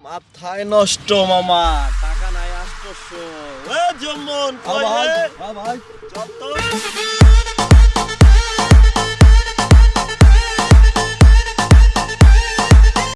মাথায় নষ্ট মামা টাকা নাই আসতেছ এ জম্মন কই ভাই। চল